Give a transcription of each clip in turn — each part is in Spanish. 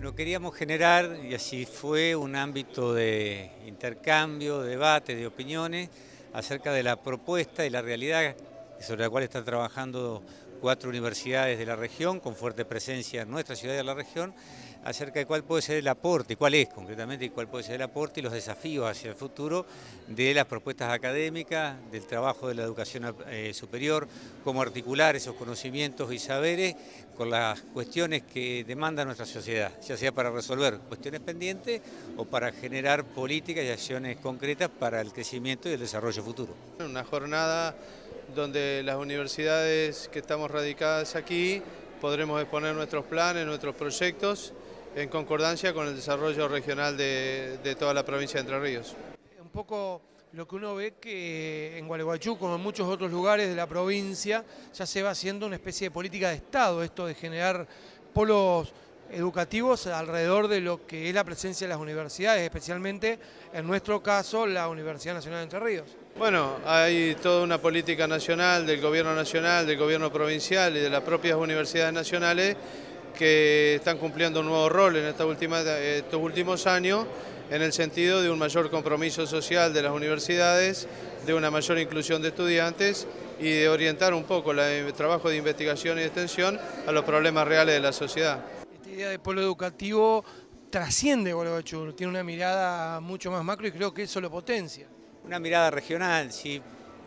Lo queríamos generar, y así fue, un ámbito de intercambio, de debate, de opiniones acerca de la propuesta y la realidad sobre la cual están trabajando cuatro universidades de la región, con fuerte presencia en nuestra ciudad y en la región, acerca de cuál puede ser el aporte, cuál es concretamente y cuál puede ser el aporte y los desafíos hacia el futuro de las propuestas académicas, del trabajo de la educación eh, superior, cómo articular esos conocimientos y saberes con las cuestiones que demanda nuestra sociedad, ya sea para resolver cuestiones pendientes o para generar políticas y acciones concretas para el crecimiento y el desarrollo futuro. Una jornada donde las universidades que estamos radicadas aquí podremos exponer nuestros planes, nuestros proyectos en concordancia con el desarrollo regional de, toda la provincia de Entre Ríos. Un poco lo que uno ve que en Gualeguaychú, como en muchos otros lugares de la provincia, ya se va haciendo una especie de política de Estado, esto de generar polos educativos alrededor de lo que es la presencia de las universidades, especialmente en nuestro caso la Universidad Nacional de Entre Ríos. Bueno, hay toda una política nacional del gobierno nacional, del gobierno provincial y de las propias universidades nacionales que están cumpliendo un nuevo rol en estos últimos años en el sentido de un mayor compromiso social de las universidades, de una mayor inclusión de estudiantes y de orientar un poco el trabajo de investigación y extensión a los problemas reales de la sociedad idea de polo educativo trasciende Gualeguaychú, tiene una mirada mucho más macro y creo que eso lo potencia. Una mirada regional, sí.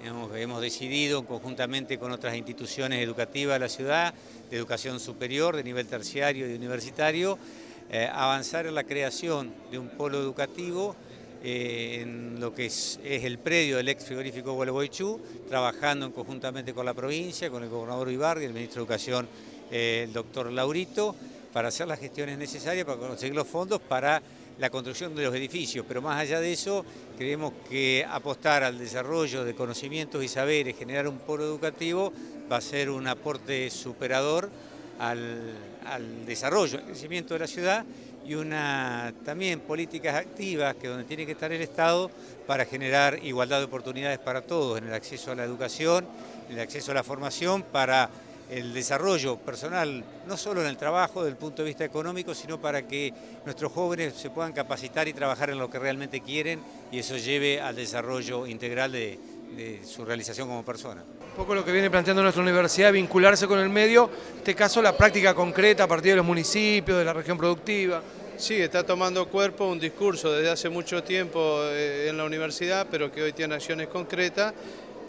Hemos, decidido conjuntamente con otras instituciones educativas de la ciudad, de educación superior, de nivel terciario y universitario, eh, avanzar en la creación de un polo educativo eh, en lo que es, el predio del ex frigorífico Gualeguaychú, trabajando conjuntamente con la provincia, con el gobernador Ibarri, el ministro de Educación, eh, el doctor Laurito, para hacer las gestiones necesarias para conseguir los fondos para la construcción de los edificios, pero más allá de eso creemos que apostar al desarrollo de conocimientos y saberes, generar un polo educativo, va a ser un aporte superador al, desarrollo, al crecimiento de la ciudad y una también políticas activas que donde tiene que estar el Estado para generar igualdad de oportunidades para todos en el acceso a la educación, en el acceso a la formación para el desarrollo personal, no solo en el trabajo desde el punto de vista económico, sino para que nuestros jóvenes se puedan capacitar y trabajar en lo que realmente quieren y eso lleve al desarrollo integral de, su realización como persona. Un poco lo que viene planteando nuestra universidad, vincularse con el medio, en este caso la práctica concreta a partir de los municipios, de la región productiva. Sí, está tomando cuerpo un discurso desde hace mucho tiempo eh, en la universidad, pero que hoy tiene acciones concretas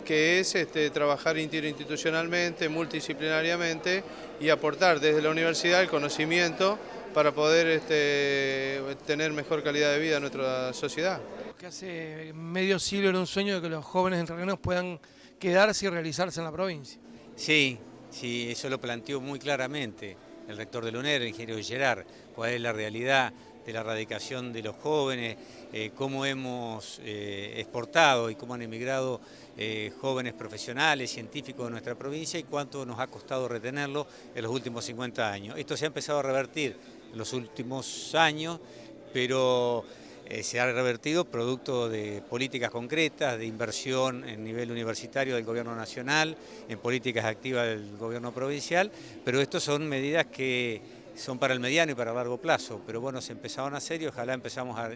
que es este, trabajar interinstitucionalmente, multidisciplinariamente y aportar desde la universidad el conocimiento para poder este, tener mejor calidad de vida en nuestra sociedad. Que hace medio siglo era un sueño de que los jóvenes entrerrianos puedan quedarse y realizarse en la provincia. Sí, sí, eso lo planteó muy claramente el rector de la UNER, el ingeniero Gerard, cuál es la realidad de la erradicación de los jóvenes, eh, cómo hemos eh, exportado y cómo han emigrado eh, jóvenes profesionales, científicos de nuestra provincia y cuánto nos ha costado retenerlo en los últimos 50 años. Esto se ha empezado a revertir en los últimos años, pero se ha revertido producto de políticas concretas, de inversión en nivel universitario del gobierno nacional, en políticas activas del gobierno provincial, pero estas son medidas que son para el mediano y para el largo plazo, pero bueno, se empezaron a hacer y ojalá empezamos a,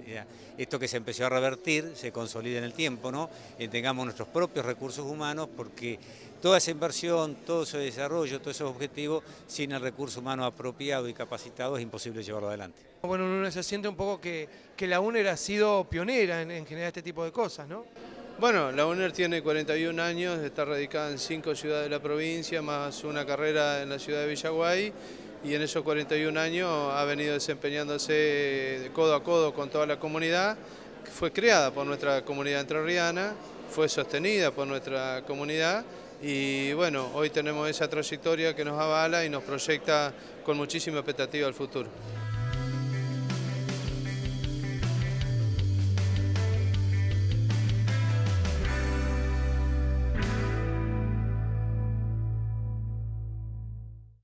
esto que se empezó a revertir se consolide en el tiempo, ¿no? Y tengamos nuestros propios recursos humanos porque toda esa inversión, todo ese desarrollo, todos esos objetivos, sin el recurso humano apropiado y capacitado es imposible llevarlo adelante. Bueno, uno se siente un poco que, que la UNER ha sido pionera en, en generar este tipo de cosas, ¿no? Bueno, la UNER tiene 41 años, está radicada en cinco ciudades de la provincia, más una carrera en la ciudad de Villaguay y en esos 41 años ha venido desempeñándose de codo a codo con toda la comunidad, fue creada por nuestra comunidad entrerriana, fue sostenida por nuestra comunidad y bueno, hoy tenemos esa trayectoria que nos avala y nos proyecta con muchísima expectativa al futuro.